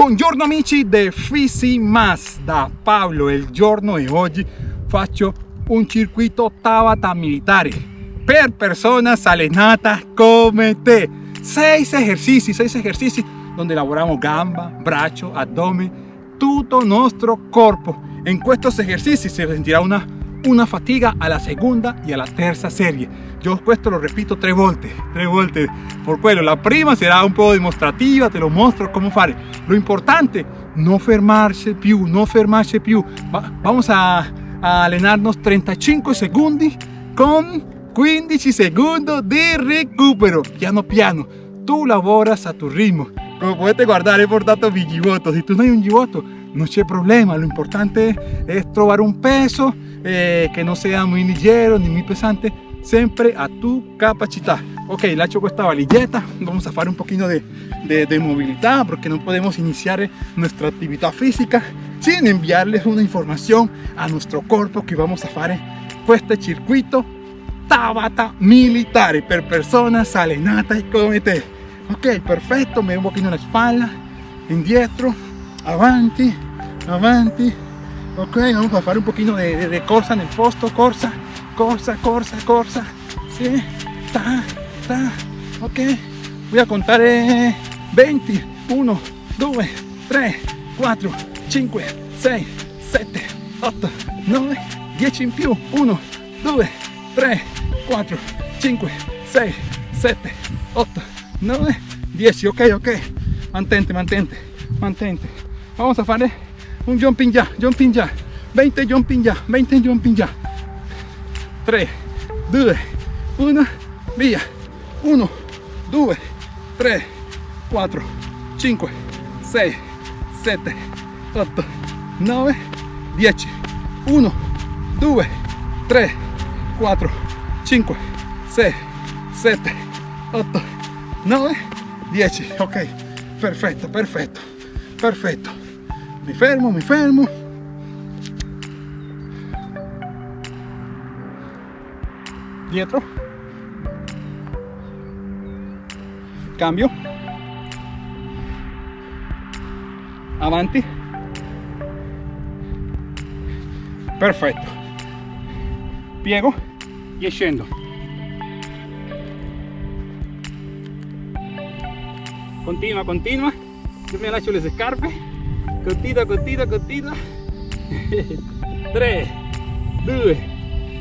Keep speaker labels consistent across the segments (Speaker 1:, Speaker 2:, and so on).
Speaker 1: Buongiorno amici de Fisi Mas da Pablo il giorno di oggi faccio un circuito Tabata militare per personas allenate come te. Seis ejercicios seis ejercicios donde elaboramos gamba brazo abdomen todo nuestro cuerpo. En estos ejercicios se sentirá una una fatiga a la segunda y a la tercera serie. Yo esto lo repito tres volte tres volte por quello la prima será un poco demostrativa te lo muestro cómo fare. Lo importante no fermarse più no fermarse più vamos a, a allenarnos 35 segundos con 15 segundos de recupero. Piano piano tú laboras a tu ritmo. Como puedes guardar he portato mi gibbotto si tú no hay un gibbotto no hay problema lo importante es trobar un peso eh, que no sea muy ligero ni muy pesante siempre a tu capacidad. Ok le hecho esta valilleta vamos a hacer un poquito de, de, movilidad porque no podemos iniciar nuestra actividad física sin enviarles una información a nuestro cuerpo que vamos a hacer este circuito Tabata militare per personas y come te ok perfecto me un poquito en la espalda indietro avanti avanti. Ok vamos a hacer un poquito de, de, corsa en el posto corsa corsa corsa corsa. Sí ta ta. Ok voy a contar 20 1 2 3 4 5 6 7 8 9 10 in più. 1 2 3 4 5 6 7 8 9 10 ok ok. Mantente mantente mantente vamos a hacer un jumping ya jumping ya 20 jumping ya 20 jumping ya 3 2 1 via. 1 2 3 4 5 6 7 8 9 10 1 2 3 4 5 6 7 8 9 10 ok perfetto perfetto perfetto mi fermo mi fermo dietro. Cambio. Avanti perfetto piego e scendo continua continua. Io mi lascio le scarpe continua continua continua 3 2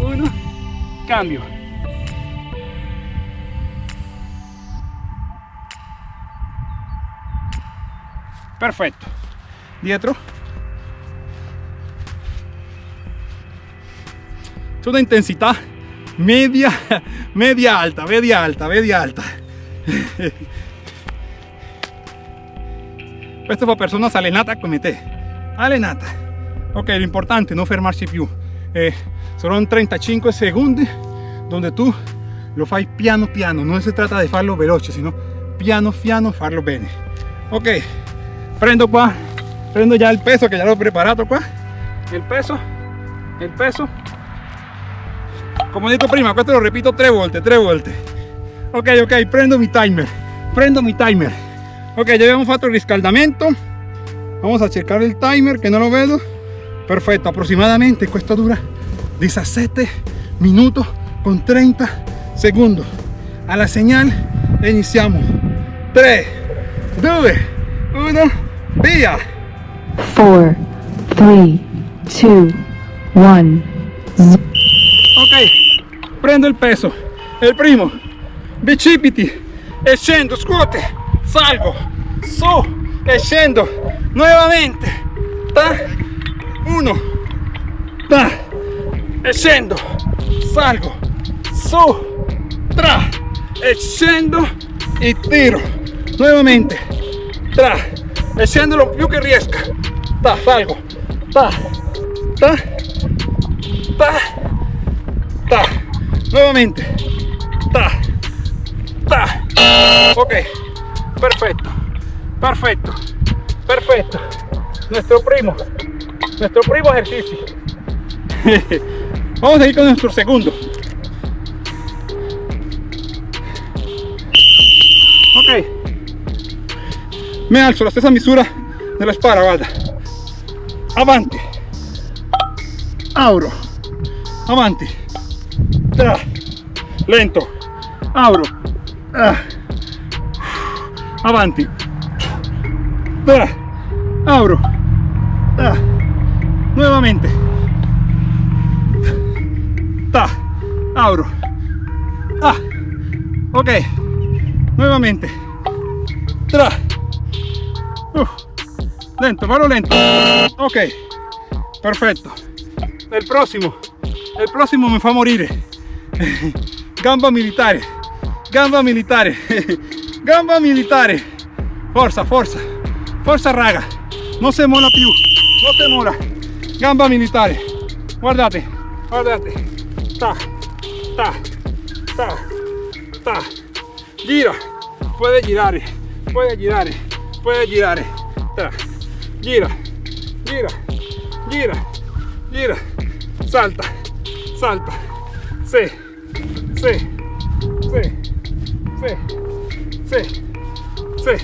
Speaker 1: 1 cambio. Perfecto. Dietro. Es una intensidad media media alta media alta media alta esto para personas alenatas come te alenata. Ok lo importante no fermarse più eh, son 35 segundos donde tú lo fai piano piano. No se trata de farlo veloce sino piano piano farlo bene. Ok prendo qua. Prendo ya el peso que ya lo he preparado qua. El peso el peso. Como dicho prima esto lo repito tres volte tres ok ok prendo mi timer prendo mi timer ok ya habíamos hecho el riscaldamento vamos a checar el timer que no lo veo. Perfecto aproximadamente esto dura. 17 minutos con 30 segundos. A la señal iniciamos. 3 2 1 Via.
Speaker 2: 4, 3, 2, 1.
Speaker 1: Ok, prendo il peso. Il primo, bicipiti, e scendo, scuote, salgo, su, e scendo, nuovamente. Ta, uno, ta, e salgo, su, tra, e e tiro, nuovamente, tra, e lo più che riesca ta, salgo. Ta, ta, ta, ta, nuovamente ta, ta. ok perfecto perfecto. Perfecto. Nuestro primo. Nuestro primo ejercicio. Vamos a ir con nuestro segundo. Ok. Me alzo la stessa misura nella spalla guarda. Avanti auro avanti tra. Lento. Auro ah. avanti tra auro ah. nuevamente. Ta auro ah ok. Nuevamente. Tra. Uh. lento vado lento. Ok perfetto el próximo el próximo me fa morire gamba militare gamba militare. Gamba militare. Forza forza forza raga. Non si mola più non si mola. Gamba militare. Guardate. Guardate. Ta. Ta. Ta. Ta. Gira. Puede girare. Puede girare. Puede girare. Ta. Gira. Gira. Gira. Gira. Salta. Salta. Sí sí sí sí sí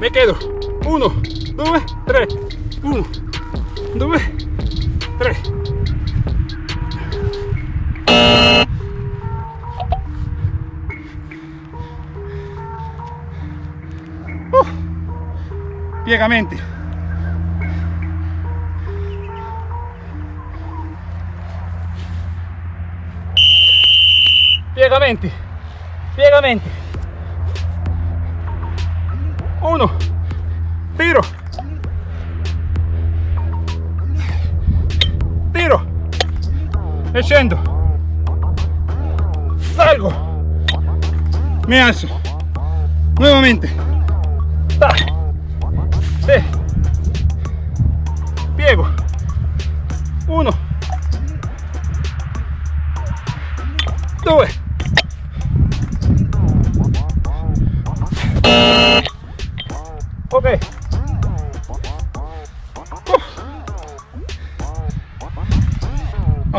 Speaker 1: me quedo 1, 2, 3, 1, 2, 3. Uh, piegamente. Piegamente, piegamente. E scendo salgo. Mi alzo. Nuevamente. Ta. Piego uno. Due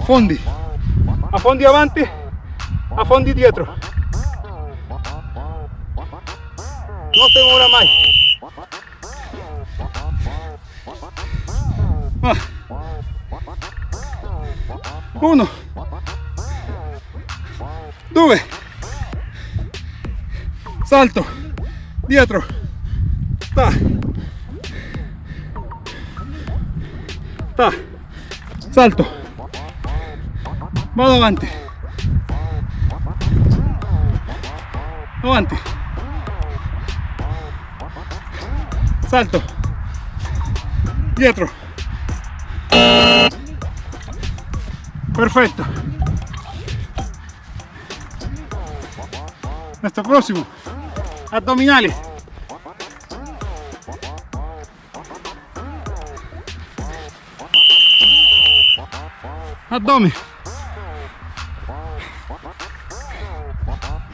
Speaker 1: affondi affondi avanti affondi dietro. No te muevas más. Ah. uno. Due salto. Dietro. Ta. Ta. Salto vado avanti avanti salto. Dietro. Perfecto. Nuestro próximo. Abdominales. Abdomen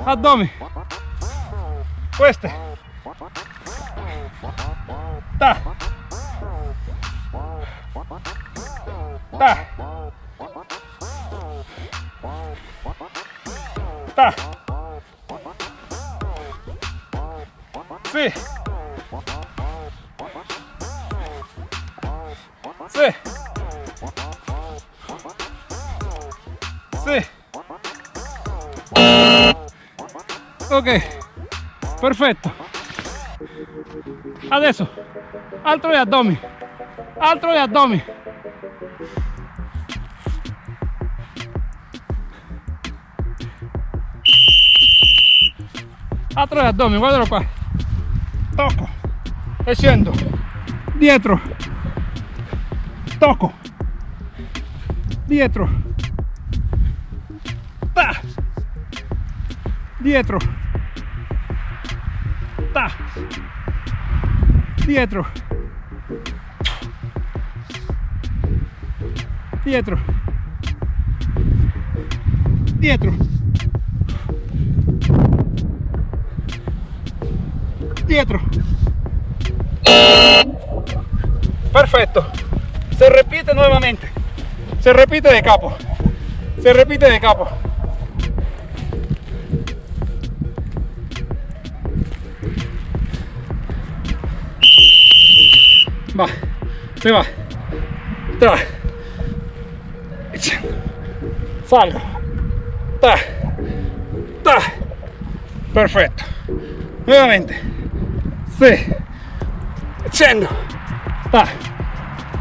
Speaker 1: abdomen queste ta. Ta. Ta. Sì ok. Perfetto adesso altro gli addomi altro gli addomi altro gli addomi guardalo qua tocco e scendo dietro tocco dietro dietro dietro dietro dietro dietro perfecto. Se repite nuevamente. Se repite de capo. Se repite de capo va, se va, echando, salgo, ta, ta, perfecto, nuevamente, sí, echando, ta,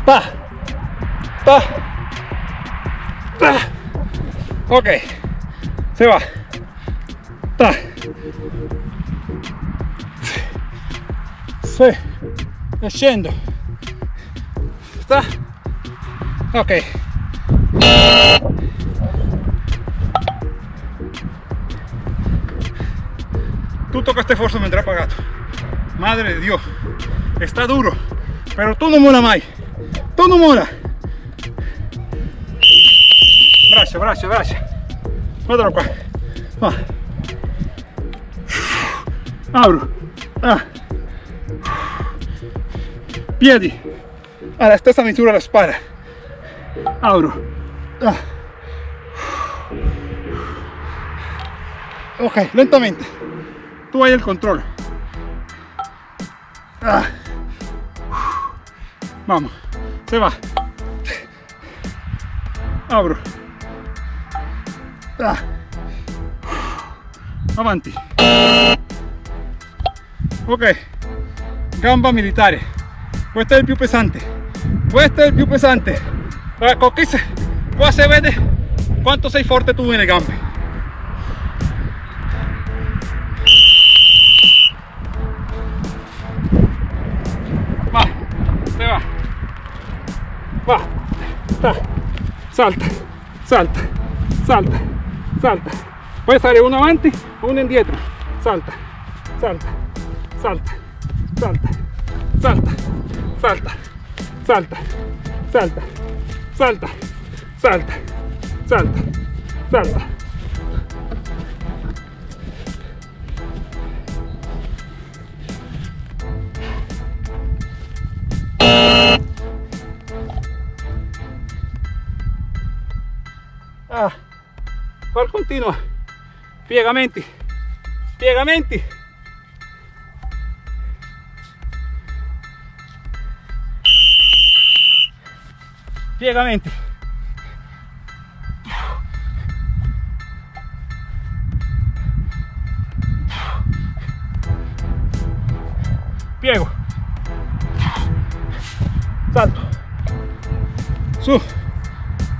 Speaker 1: ta, ta, ta, ok, se va, ta, sí, scendo sta ok. Tutto questo esfuerzo me andrá pagato madre de dios. Está duro pero tú no mola mai tú no mola braccia braccia braccia guardalo qua va. Apro ah. Piedi alla stessa misura la spalla apro ah. ok lentamente. Tú hay el control. Ah. vamos se va. Apro ah. avanti. Ok. Gamba militare. Questo è il più pesante questo è il più pesante ecco qui se, qua si vede quanto sei forte tu nelle gambe va se va. Va ta, salta salta salta salta. Puoi stare uno avanti uno indietro salta salta salta salta salta salta salta salta salta salta salta salta. Ah, qual continua piegamenti piegamenti piegamenti piego salto. Su.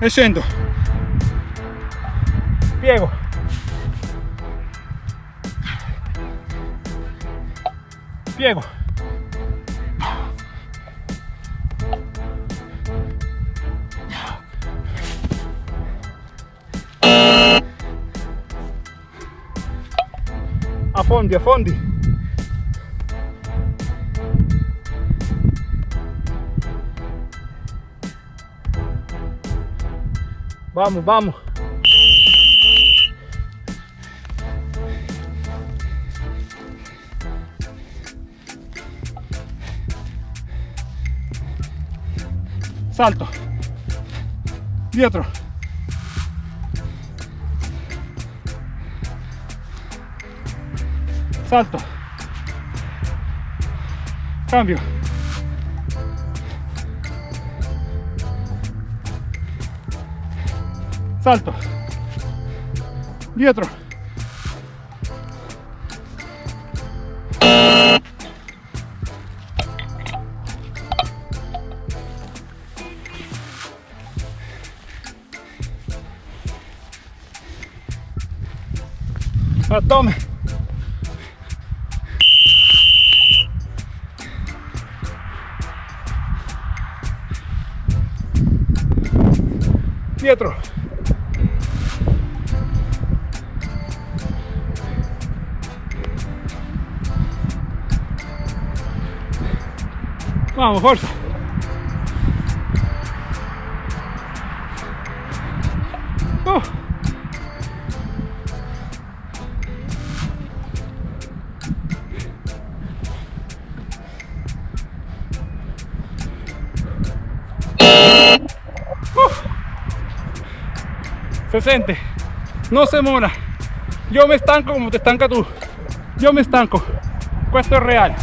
Speaker 1: E scendo piego piego affondi affondi vamos vamos. Salto. Dietro salto. Cambio. Salto. Dietro. Abdomen Uh, se siente, no se mola. Yo me estanco como te estanca tú. Yo me estanco. Esto es real.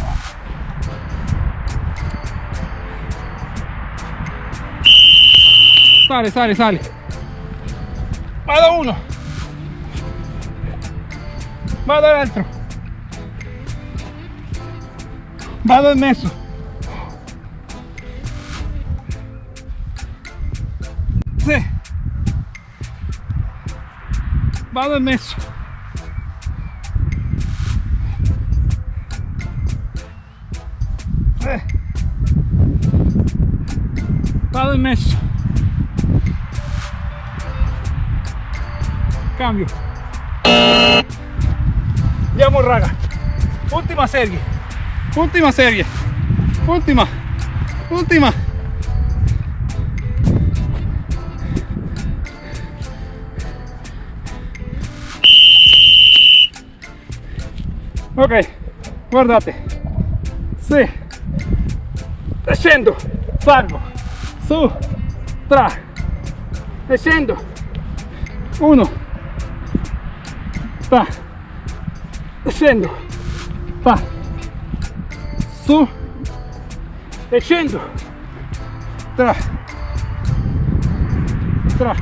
Speaker 1: Sale, sale, sale. Mata uno. Mata el otro. Mata en eso. Bada nisso. É. Bada nisso. Cambio. Ya morraga. Última serie. Última serie. Última. Última. Ok, guardate. Sì. Scendo, salgo, su, tra, scendo, uno, ta, scendo, ta, su, scendo, tra, tra,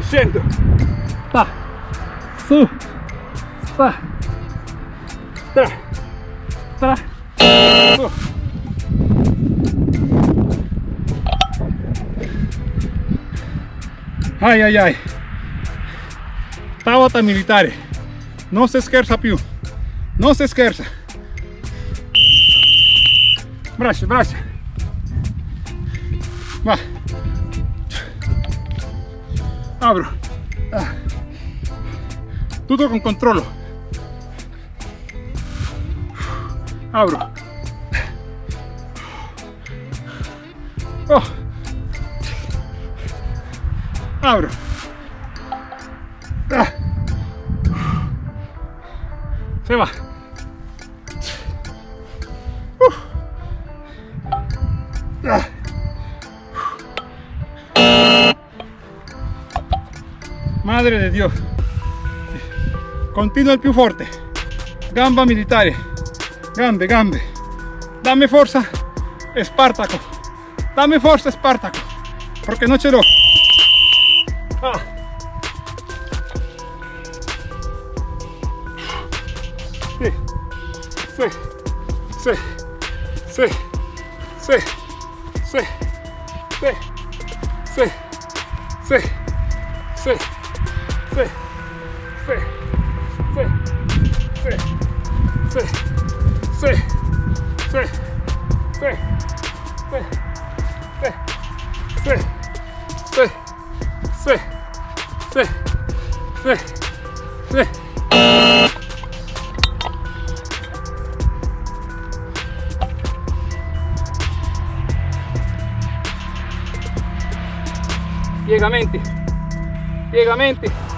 Speaker 1: scendo, ta, su, ta, tra, tra, su. Ai ai ai. Tabata militare. Non si scherza più. Non si scherza. Braccia, braccia. Va. Apro. Ah. Tutto con controllo. Apro. Oh. Abro. Ah. Se va. Uf. Ah. Madre de Dios. Continua il più forte. Gamba militare. Gambe, gambe. Dame forza, Espartaco. Dame forza, Espartaco. Porque no l'ho. Ah. Sì, sì, sì, sì, sì, sì, sì, sì, sì, sì, sì, sì, sì, sì, sì, sì, sì, sì, sì, sì, sì, sì, sì, sì, sì. Piegamenti, piegamenti.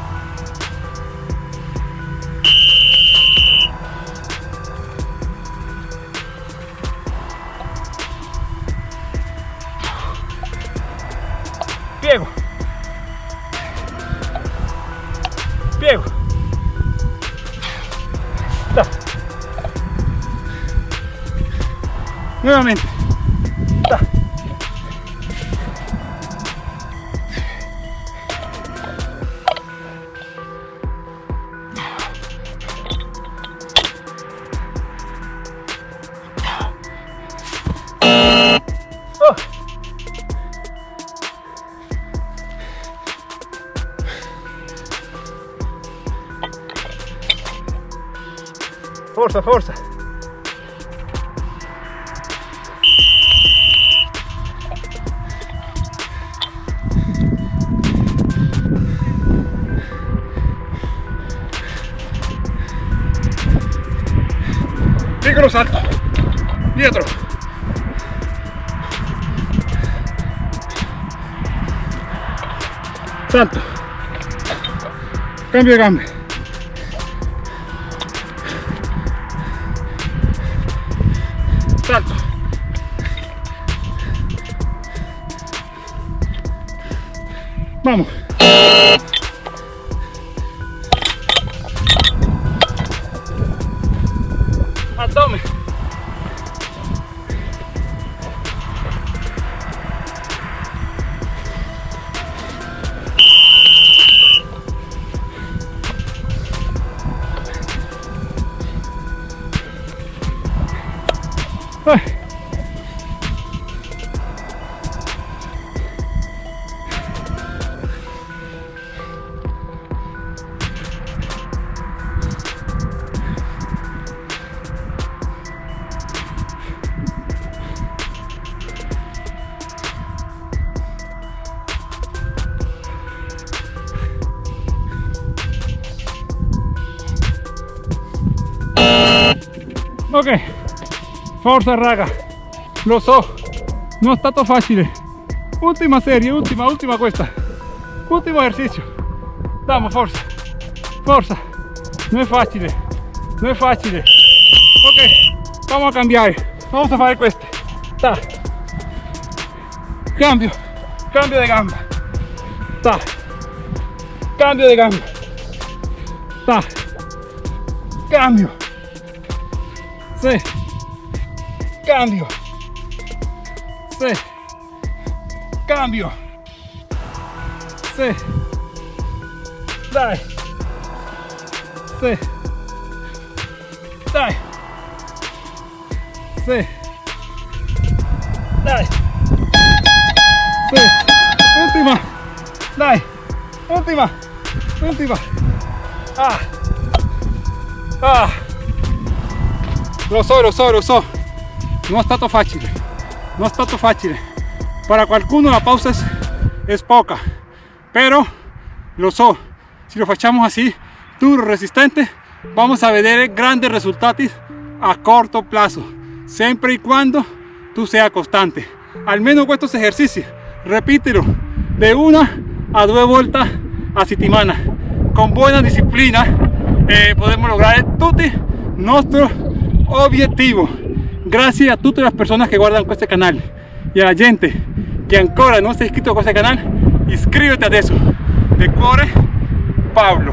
Speaker 1: Forza, forza. Piccolo salto. Dietro. Salto. Cambio de gambe. Vamos. Forza raga, lo so, non è stato facile. Ultima serie, ultima, ultima questa. Ultimo esercizio. Vamos, forza, forza. Non è facile, non è facile. Ok, vamos a cambiare. Vamos a fare queste. Ta. Cambio, cambio de gamba. Ta. Cambio de gamba. Ta. Cambio. Sí. Cambio. Sí. Cambio. Sí. Dai. Sí. Dai. Sí. Dai. Sí. Última. Dai. Última. Última. Ah. Ah. Lo so, lo so, lo so. Non è stato facile. Non è stato facile. Para qualcuno la pausa es, es poca. Pero lo so. Si lo facciamo así, duro, resistente, vamos a vedere grandes risultati a corto plazo. Sempre y cuando tú seas constante. Almeno estos ejercicios, repítelo de una a dos vueltas a settimana. Con buena disciplina eh, podemos lograr tutti nuestro objetivo. Gracias a todas las personas que guardan este canal y a la gente que ancora no se ha inscrito a este canal, inscríbete a eso. De cuore, Pablo.